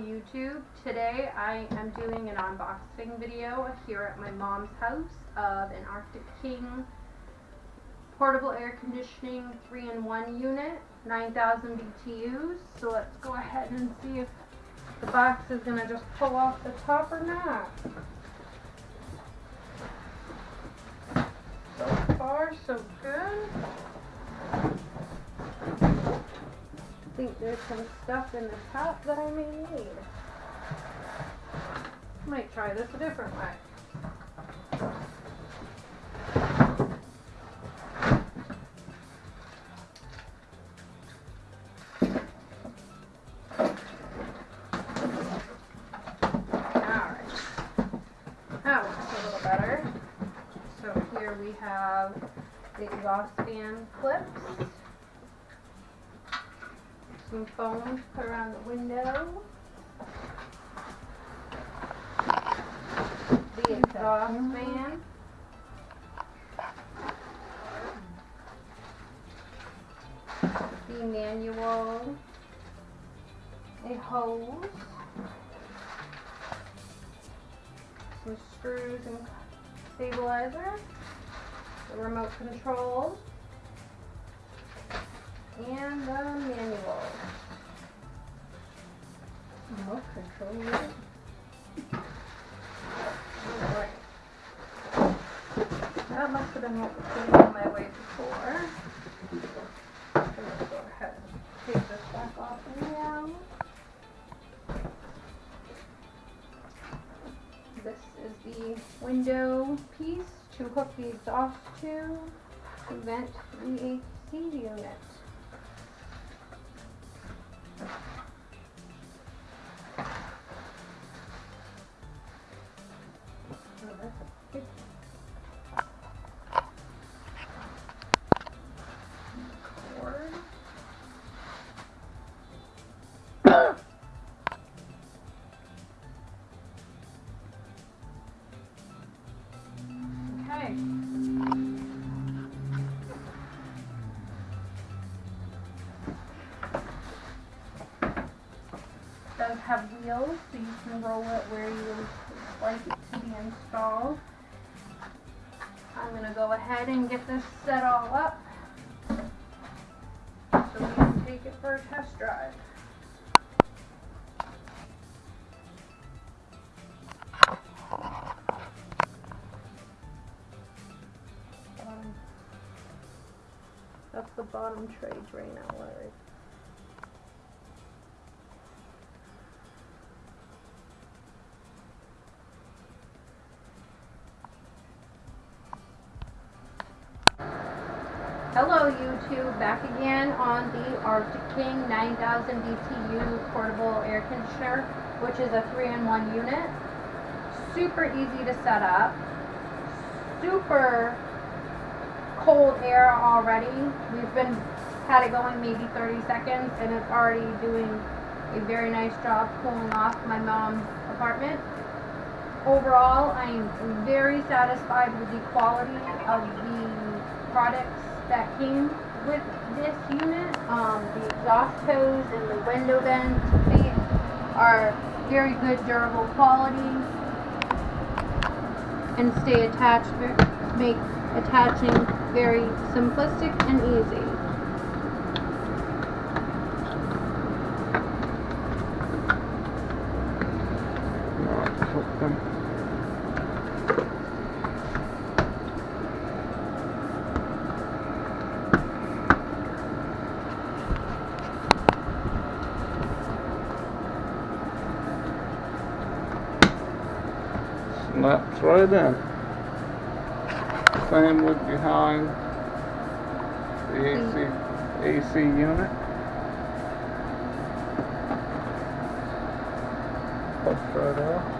YouTube. Today I am doing an unboxing video here at my mom's house of an Arctic King portable air conditioning 3-in-1 unit, 9,000 BTUs. So let's go ahead and see if the box is going to just pull off the top or not. So far so good. Think there's some stuff in the top that I may need. Might try this a different way. Exhaust fan clips some foam to put around the window. The exhaust fan. The manual. A hose. Some screws and stabilizer. The remote control and the manual. Remote control. Alright. That must have been what was my way before. Go ahead and take this back off now. This is the window piece to hook the exhaust to to vent the AC unit. Does have wheels, so you can roll it where you would like it to be installed. I'm gonna go ahead and get this set all up so we can take it for a test drive. That's the bottom tray drain outlet right Hello YouTube, back again on the Arctic King 9000 BTU portable air conditioner, which is a 3-in-1 unit. Super easy to set up. Super cold air already. We've been had it going maybe 30 seconds and it's already doing a very nice job cooling off my mom's apartment. Overall, I am very satisfied with the quality of the products that came with this unit. Um, the exhaust hose and the window vents are very good durable quality and stay attached, make attaching very simplistic and easy. Snaps right in. Same with behind the AC, AC unit. Push right out.